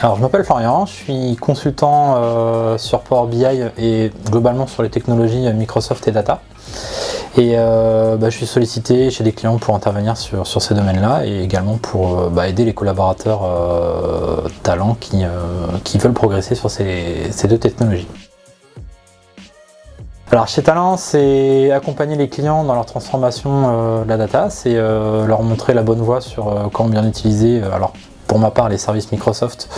Alors je m'appelle Florian, je suis consultant euh, sur Power BI et globalement sur les technologies Microsoft et Data. Et euh, bah, je suis sollicité chez des clients pour intervenir sur, ces domaines-là et également pour euh, bah, aider les collaborateurs talents qui, veulent progresser sur ces, deux technologies. Alors chez Talent, c'est accompagner les clients dans leur transformation de la data, c'est leur montrer la bonne voie sur comment bien utiliser, alors pour ma part les services Microsoft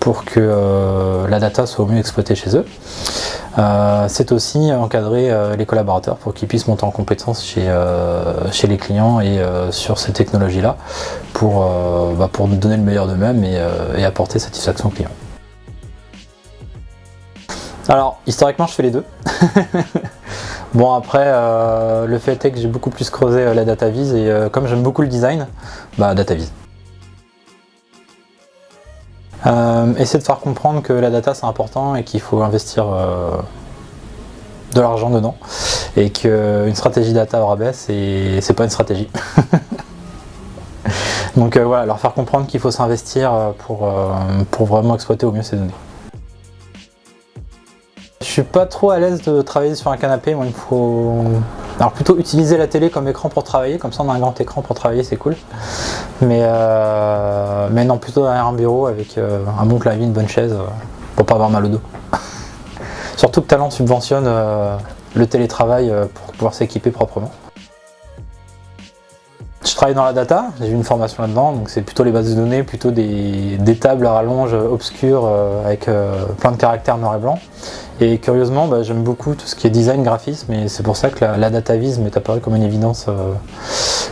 pour que euh, la data soit au mieux exploitée chez eux. Euh, c'est aussi encadrer euh, les collaborateurs pour qu'ils puissent monter en compétence chez, les clients et sur ces technologies-là pour, bah, pour donner le meilleur d'eux-mêmes et, et, apporter satisfaction aux clients. Alors, historiquement, je fais les deux. bon, après, le fait est que j'ai beaucoup plus creusé la data vise et comme j'aime beaucoup le design, bah. Euh, essayer de faire comprendre que la data c'est important et qu'il faut investir euh, de l'argent dedans et qu'une stratégie data au rabais c'est pas une stratégie. Donc euh, voilà, leur faire comprendre qu'il faut s'investir pour, pour vraiment exploiter au mieux ces données. Je suis pas trop à l'aise de travailler sur un canapé, moi il faut alors plutôt utiliser la télé comme écran pour travailler, comme ça on a un grand écran pour travailler, c'est cool. Mais, euh, mais non, plutôt derrière un bureau avec euh, un bon clavier, une bonne chaise, euh, pour pas avoir mal au dos. Surtout que Talent subventionne le télétravail pour pouvoir s'équiper proprement. Je travaille dans la data, j'ai eu une formation là-dedans, donc c'est plutôt les bases de données, plutôt des, tables à rallonge obscures avec plein de caractères noir et blanc. Et curieusement, bah, j'aime beaucoup tout ce qui est design, graphisme, et c'est pour ça que la, data vise m'est apparue comme une évidence,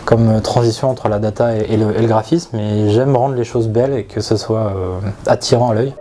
comme transition entre la data et, le, graphisme, et j'aime rendre les choses belles et que ce soit euh, attirant à l'œil.